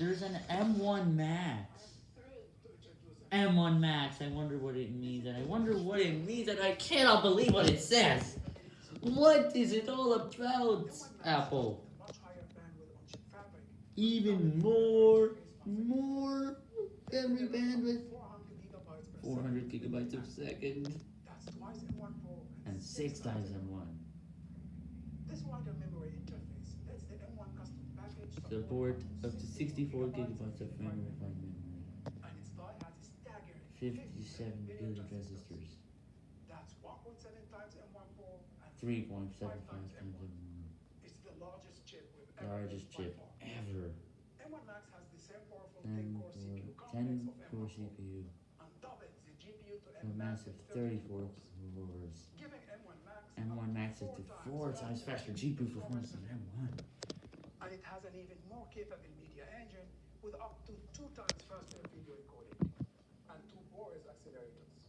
There's an M1 Max. M1 Max, I wonder what it means, and I wonder what it means, and I cannot believe what it says. What is it all about, Apple? Even more, more memory bandwidth. 400 gigabytes a second, and 6 times M1. Support up to 64 gigabytes of memory memory. and its die has a staggering 57 billion transistors. That's 1.7 times M1 and 3.75 times M1. It's the largest chip we've ever Largest chip ever. M1 Max has the same powerful 10 10-core CPU 10 core CPU. and doubles the GPU to A massive 34 cores. giving M1 Max M1 Max is to 4 times faster GPU performance than M1 has an even more capable media engine with up to two times faster video encoding and two more accelerators.